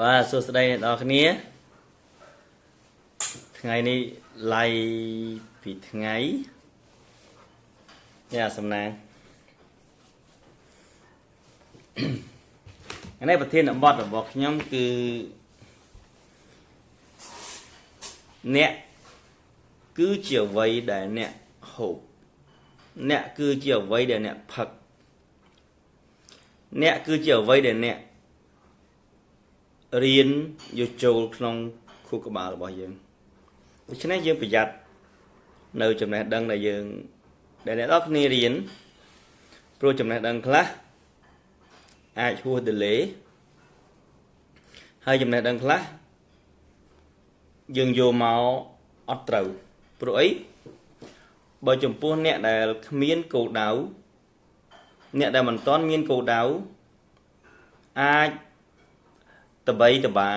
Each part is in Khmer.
បាទសួស្តីអ្នកនរគ្នាថ្ងៃនេះឡៃពីថ្ងៃយ៉ាសំណាងថ្ងៃនេះប្រធានបទរបស់ខ្ញុំគឺអ្នកគឺជាអ្វីដែលអ្នកហូបអ្នកគឺជាអ្វីដែលអ្នកផឹកអ្នកគឺជាអ្វីដែលអ្នក រៀនយកចូលក្នុងខួរក្បាលរបស់យើងដូច្នេះយើងប្រយ័ត្ននៅចំណេះដឹងដែលយើងដែលអ្នកនរគ្នារៀនព្រោះចំណេះដឹងខ្លះអាចហួស delay ហើយចំណេះដឹងខ្លះយើងយកមកអត់ត្រូវព្រោះអីបើចំពោះអ្នកដែលគ្មានគោលដៅអ្នកដែលមិនទាន់មានគោលដៅអាច តបីតបា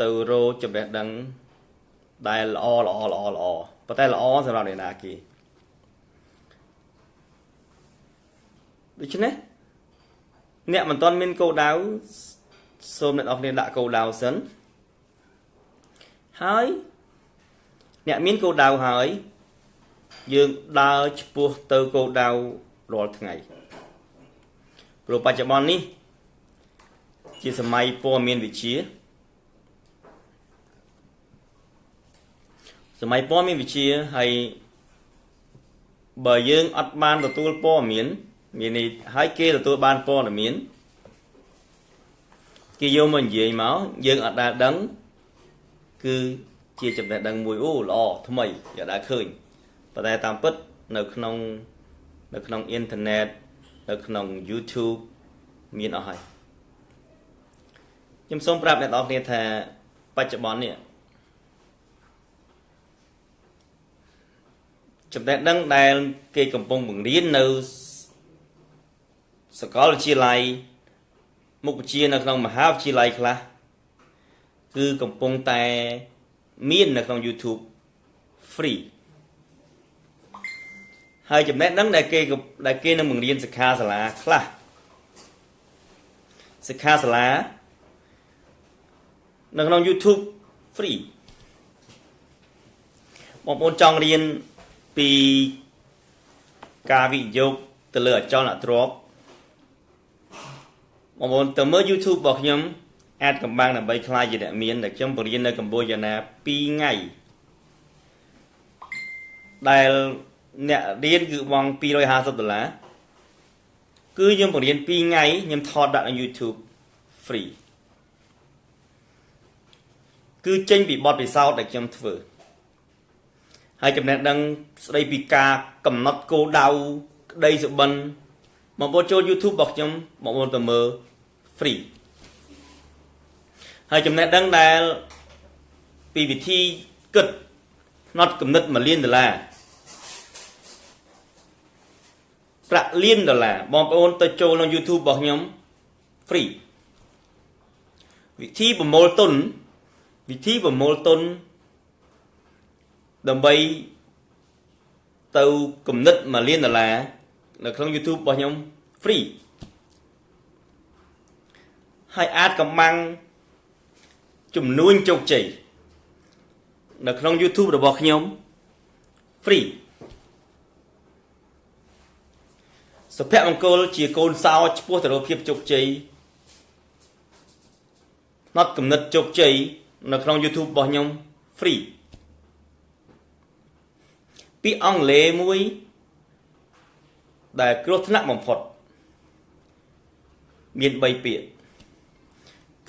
ទៅរកចំណេះដឹងដែលល្អល្អល្អល្អប៉ុន្តែល្អសម្រាប់អ្នកណាគេដូច្នេះអ្នកមិនទាន់មានគោលដៅសូមអ្នកនរគ្នាដាក់គោលដៅសិនហើយអ្នកមានគោលដៅហើយយើងដើរឆ្ពោះទៅគោលដៅរាល់ថ្ងៃព្រោះបច្ចុប្បន្ននេះ ជាសម័យព័ត៌មានវិទ្យាសម័យព័ត៌មានវិទ្យាហើយបើយើងអត់បានទទួលព័ត៌មានមាននេះហើយគេទទួលបានព័ត៌មានគេយកមកនិយាយមកយើងអត់ដែលដឹង គឺជាចំណេះដឹងមួយអូល្អថ្មីយកដែលឃើញប៉ុន្តែតាមពិតនៅក្នុងនៅក្នុងអ៊ីនធឺណិតនៅក្នុង YouTube មានអស់ហើយ ខ្ញុំសូមប្រាប់អ្នកនរគ្នាថាបច្ចុប្បន្ននេះចំណេះដឹងដែល គេកំពុងបង្រៀននៅសាកលវិទ្យាល័យមុខវិជ្ជានៅក្នុងមហាវិទ្យាល័យខ្លះគឺកំពុងតែមាននៅក្នុង YouTube free ហើយចំណេះដឹងដែលគេដែលគេនឹងបង្រៀនសិក្ខាសាលាខ្លះសិក្ខាសាលា នៅក្នុង YouTube free បងប្អូនចង់រៀនពីការវិនិយោគទៅលើអចលនទ្រព្យបងប្អូនទៅមើល YouTube របស់ខ្ញុំអាចកំបាំងដើម្បីខ្លាយជាអ្នកមានដែលខ្ញុំបរៀននៅកម្ពុជាណា2ថ្ងៃដែលអ្នករៀនគឺបង់250ដុល្លារគឺខ្ញុំបរៀន2ថ្ងៃខ្ញុំថតដាក់នៅ YouTube free គឺចេញពីបទពិសោធន៍ដែលខ្ញុំធ្វើហើយចំណេះដឹងស្ដីពីការកំណត់គោលដៅក្តីសុបិនបងប្អូនចូល YouTube របស់ខ្ញុំបងប្អូនទៅមើល free ហើយចំណេះដឹងដែលពីវិធីគិតផ្នត់គំនិត1លានដុល្លារប្រាក់លានដុល្លារបងប្អូនទៅចូលក្នុង YouTube របស់ខ្ញុំ free វិធីប្រមូលទុន វិធីប្រមូលទុនដើម្បីទៅគំនិត1លានដុល្លារនៅក្នុង YouTube របស់ខ្ញុំ free ហើយអាចកំបាំងចំនួនជោគជ័យនៅក្នុង YouTube របស់ខ្ញុំ free សុភមង្គលជាកូនសោឆ្ពោះទៅរកភាពជោគជ័យណត់គំនិតជោគជ័យ នៅក្នុង YouTube របស់ខ្ញុំ free ពាក្យអង់គ្លេសមួយ ដែលគ្រោះថ្នាក់បំផុត មាន3ពាក្យ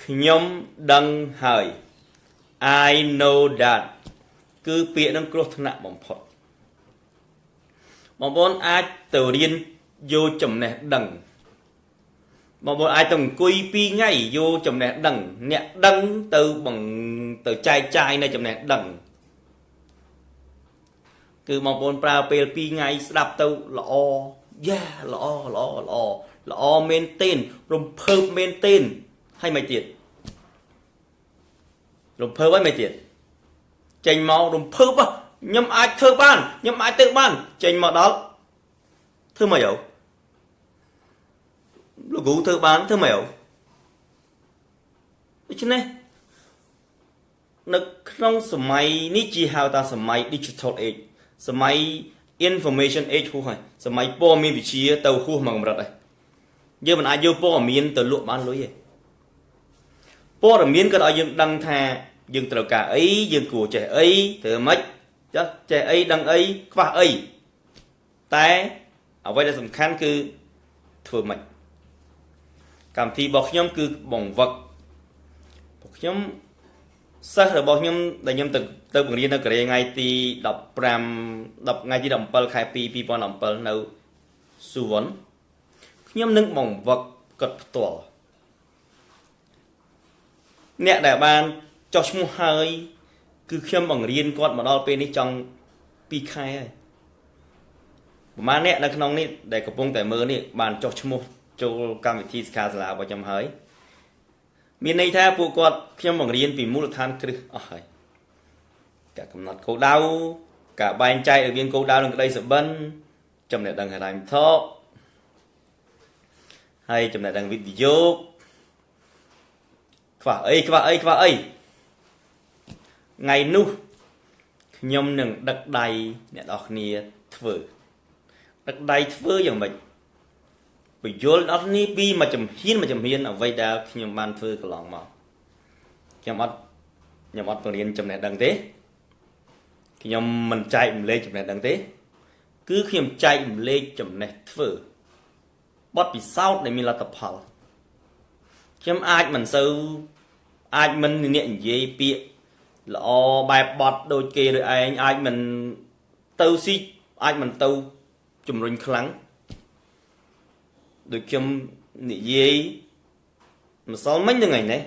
ខ្ញុំដឹងហើយ I know that គឺពាក្យនឹងគ្រោះថ្នាក់បំផុតបងប្អូនអាចទៅរៀនយកចំណេះដឹង បងប្អូនអាចទៅអង្គុយ2ថ្ងៃយកចំណេះដឹង អ្នកដឹងទៅបង្ទៅចែកចាយនៅចំណេះដឹងគឺបងប្អូនប្រើពេល2ថ្ងៃស្ដាប់ទៅល្អយ៉ាល្អល្អល្អល្អមែនទែនរំភើបមែនទែនហើយមិនទៀតរំភើបហើយមិនទៀតចេញមករំភើបខ្ញុំអាចធ្វើបានខ្ញុំអាចទៅបានចេញមកដល់ធ្វើមកយោ លោកគ្រូធ្វើបានធ្វើមកយោដូច្នេះនៅក្នុងសម័យនេះជាហៅថាសម័យ digital age សម័យ information age ហួសហើយសម័យព័ត៌មានវិទ្យាទៅហួសមកកម្រិតហើយយើងមិនអាចយកព័ត៌មានទៅលក់បានលុយទេព័ត៌មានក៏ឲ្យយើងដឹងថាយើងត្រូវការអីយើងគួរចេះអីធ្វើម៉េចចាស់ចេះអីដឹងអីខ្វះអីតែអ្វីដែលសំខាន់គឺធ្វើម៉េច កម្មវិធីរបស់ខ្ញុំគឺបង្វឹកពួកខ្ញុំសិស្សរបស់ខ្ញុំដែលខ្ញុំទៅទៅបង្រៀននៅកូរ៉េថ្ងៃទី15 10ថ្ងៃទី17ខែ2 2017នៅស៊ូវុនខ្ញុំនឹងបង្វឹកគាត់ផ្ទាល់អ្នកដែលបានចុះឈ្មោះហើយ គឺខ្ញុំបង្រៀនគាត់មកដល់ពេលនេះចង់2ខែហើយប្រហែលអ្នកនៅក្នុងនេះដែលកំពុងតែមើលនេះបានចុះឈ្មោះ ចូលកម្មវិធីសិក្ខាសាលារបស់ខ្ញុំហើយមានន័យថាពួកគាត់ខ្ញុំបង្រៀនពីមូលដ្ឋានគ្រឹះអស់ហើយការកំណត់គោលដៅការបែងចែករវាងគោលដៅនិងក្តីសុបិនចំណេះដឹងហិរញ្ញវត្ថុហើយចំណេះដឹងវិទ្យុខ្វះអីខ្វះអីខ្វះអីថ្ងៃនោះខ្ញុំនឹងដឹកដៃអ្នកនរគ្នាធ្វើដឹកដៃធ្វើយ៉ាងម៉េច បញ្យល់អត់នេះពីមួយចំហ៊ានមួយចំហ៊ានអ្វីដែលខ្ញុំបានធ្វើកន្លងមកខ្ញុំអត់ខ្ញុំអត់បង្រៀនចំណេះដឹងទេខ្ញុំមិនចែករំលែកចំណេះដឹងទេ គឺខ្ញុំចែករំលែកចំណេះធ្វើបទពិសោធន៍ដែលមានលទ្ធផលខ្ញុំអាចមិនសូវអាចមិនអ្នកនិយាយពាក្យល្អបែបបត់ដូចគេដូចឯងអាចមិនទៅស៊ីអាចមិនទៅជំរុញខ្លាំង ដូចខ្ញុំនិយាយម្សិលមិញហ្នឹងឯនេះ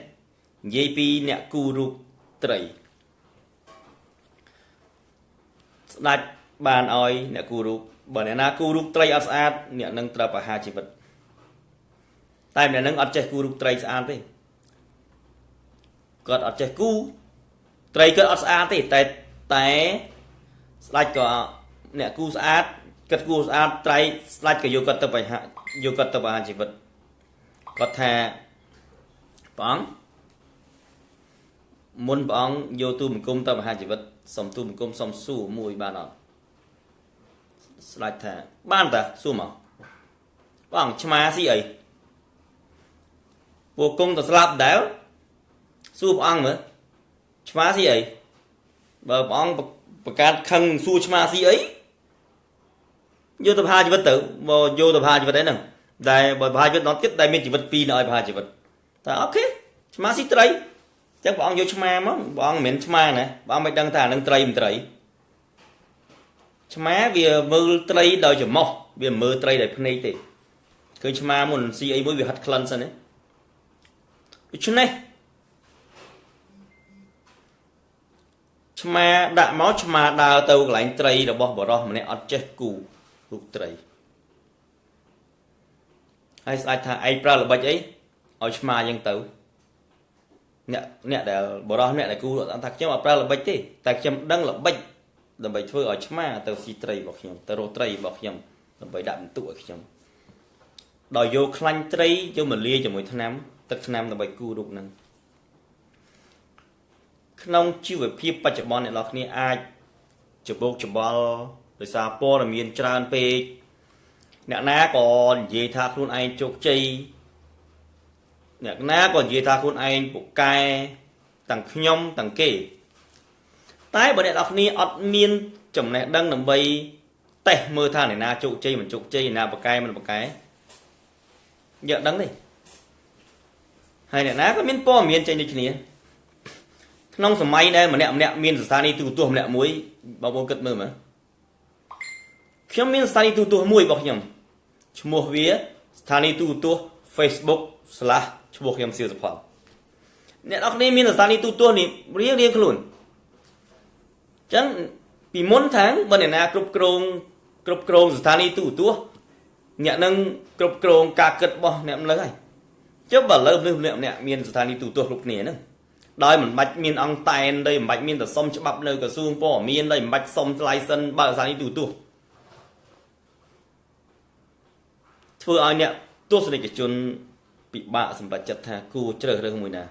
និយាយពីអ្នកគូរូបត្រីស្ដាច់បានឲ្យអ្នកគូរូបបើអ្នកណាគូរូបត្រីអត់ស្អាតអ្នកនឹងត្រូវប្រហារជីវិតតែអ្នកនឹងអត់ចេះគូរូបត្រីស្អាតទេគាត់អត់ចេះគូត្រីគាត់អត់ស្អាតទេតែតែស្ដាច់ក៏អ្នកគូស្អាត គាត់គូស្អាតត្រីស្ដាច់ក៏យកគាត់ទៅបរិហាយកគាត់ទៅបរិហាជីវិតគាត់ថាព្រះអង្គមុនព្រះអង្គយកទូបង្គំទៅបរិហាជីវិតសុំទូបង្គំសុំសួរមួយបានអត់ស្ដាច់ថាបានតាសួរមកព្រះអង្គឆ្មាស៊ីអីពួកគង់ទៅស្លាប់ដែរសួរព្រះអង្គមើលឆ្មាស៊ីអីបើព្រះអង្គប្រកាសខឹងសួរឆ្មាស៊ីអី យកទៅប្រហារជីវិតទៅមកយកទៅប្រហារជីវិតឯហ្នឹងដែលបើប្រហារជីវិតដល់ទៀតដែលមានជីវិតពីរនៅឲ្យប្រហារជីវិតតែអូខេឆ្មាស៊ីត្រីអញ្ចឹងព្រះអង្គយកឆ្មាមកព្រះអង្គមិនមែនឆ្មាណាព្រះអង្គមិនដឹងថានឹងត្រីមិនត្រីឆ្មាវាមើលត្រីដោយច្រមុះវាមើលត្រីដោយភ្នែកទេឃើញឆ្មាមុនស៊ីអីមួយវាហិតក្លិនសិនណាដូច្នេះឆ្មាដាក់មកឆ្មាដើរទៅកន្លែងត្រីរបស់បរោះម្នាក់អត់ចេះគូ រូបត្រីហើយស្ដេចថាឯងប្រើល្បិចអីឲ្យឆ្មាយ៉ាងទៅអ្នកអ្នកដែលបរោះអ្នកដែលគូអត់ថាខ្ញុំអត់ប្រើល្បិចទេតែខ្ញុំដឹងល្បិចដើម្បីធ្វើឲ្យឆ្មាទៅស៊ីត្រីរបស់ខ្ញុំទៅរកត្រីរបស់ខ្ញុំដើម្បីដាក់បន្ទុកឲ្យខ្ញុំដោយយកខ្លាញ់ត្រីយកមកលាយជាមួយថ្នាំទឹកថ្នាំដើម្បីគូរូបហ្នឹងក្នុងជីវភាពបច្ចុប្បន្នអ្នកនរគ្នាអាចច្បោកច្បល់ ដោយសារព័ត៌មានច្រើនពេកអ្នកណាក៏និយាយថាខ្លួនឯងជោគជ័យអ្នកណាក៏និយាយថាខ្លួនឯងពូកែទាំងខ្ញុំទាំងគេ តែបើអ្នកនរគ្នាអត់មានចំណេះដឹងដើម្បីតេស្តមើលថាអ្នកណាជោគជ័យមិនជោគជ័យអ្នកណាពូកែមិនពូកែយកដឹងទេហើយអ្នកណាក៏មានព័ត៌មានចេញដូចគ្នាក្នុងសម័យដែលម្នាក់ម្នាក់មានស្ថានីយទូរទស្សន៍ម្នាក់មួយបងប្អូនគិតមើលមើល ខ្ញុំមានស្ថានីយទូរទស្សន៍មួយរបស់ខ្ញុំឈ្មោះវាស្ថានីយទូរទស្សន៍ Facebook/ ឈ្មោះខ្ញុំសៀវសុផលអ្នកនរគ្នាមានស្ថានីយទូរទស្សន៍នេះរៀងរៀងខ្លួនអញ្ចឹងពីមុនថាងបើអ្នកណាគ្រប់គ្រងគ្រប់គ្រងស្ថានីយទូរទស្សន៍អ្នកនឹងគ្រប់គ្រងការគិតរបស់អ្នកម្លឹងហើយចុះបើលើមនុស្សម្នាក់ម្នាក់មានស្ថានីយទូរទស្សន៍គ្រប់គ្នាហ្នឹងដោយមិនបាច់មានអង្គតែនដោយមិនបាច់មានតែសុំច្បាប់នៅក្រសួងព័ត៌មានដោយមិនបាច់សុំ license បើស្ថានីយទូរទស្សន៍ ធ្វើឲ្យអ្នកទស្សនិកជនពិបាកសម្រេចចិត្តថាគួរជ្រើសរើសមួយណា